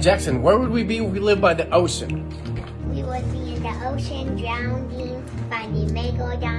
Jackson, where would we be if we lived by the ocean? We would be in the ocean drowning, by the megalodon.